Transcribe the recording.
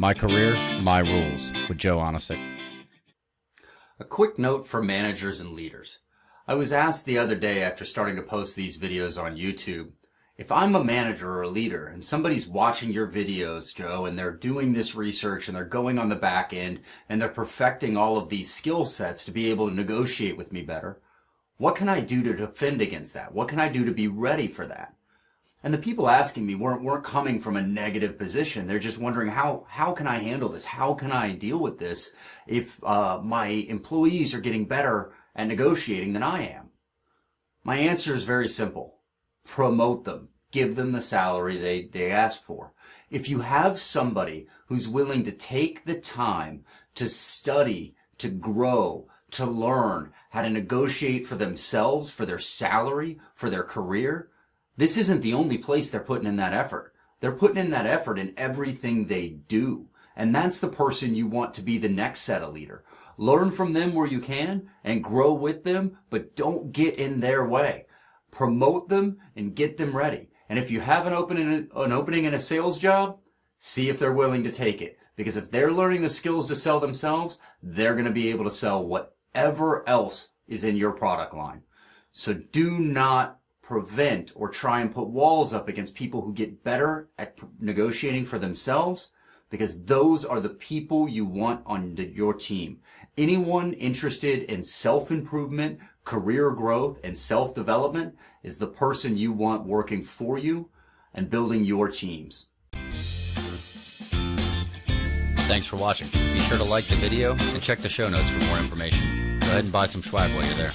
My Career, My Rules with Joe Onisick. A quick note for managers and leaders. I was asked the other day after starting to post these videos on YouTube, if I'm a manager or a leader and somebody's watching your videos, Joe, and they're doing this research and they're going on the back end and they're perfecting all of these skill sets to be able to negotiate with me better, what can I do to defend against that? What can I do to be ready for that? And the people asking me weren't, weren't coming from a negative position. They're just wondering how, how can I handle this? How can I deal with this if uh, my employees are getting better at negotiating than I am? My answer is very simple. Promote them. Give them the salary they, they asked for. If you have somebody who's willing to take the time to study, to grow, to learn how to negotiate for themselves, for their salary, for their career, this isn't the only place they're putting in that effort. They're putting in that effort in everything they do. And that's the person you want to be the next set of leader. Learn from them where you can and grow with them, but don't get in their way. Promote them and get them ready. And if you have an opening, an opening in a sales job, see if they're willing to take it. Because if they're learning the skills to sell themselves, they're going to be able to sell whatever else is in your product line. So do not prevent or try and put walls up against people who get better at negotiating for themselves because those are the people you want on your team. Anyone interested in self-improvement, career growth, and self-development is the person you want working for you and building your teams. Thanks for watching. Be sure to like the video and check the show notes for more information. Go ahead and buy some swag while you're there.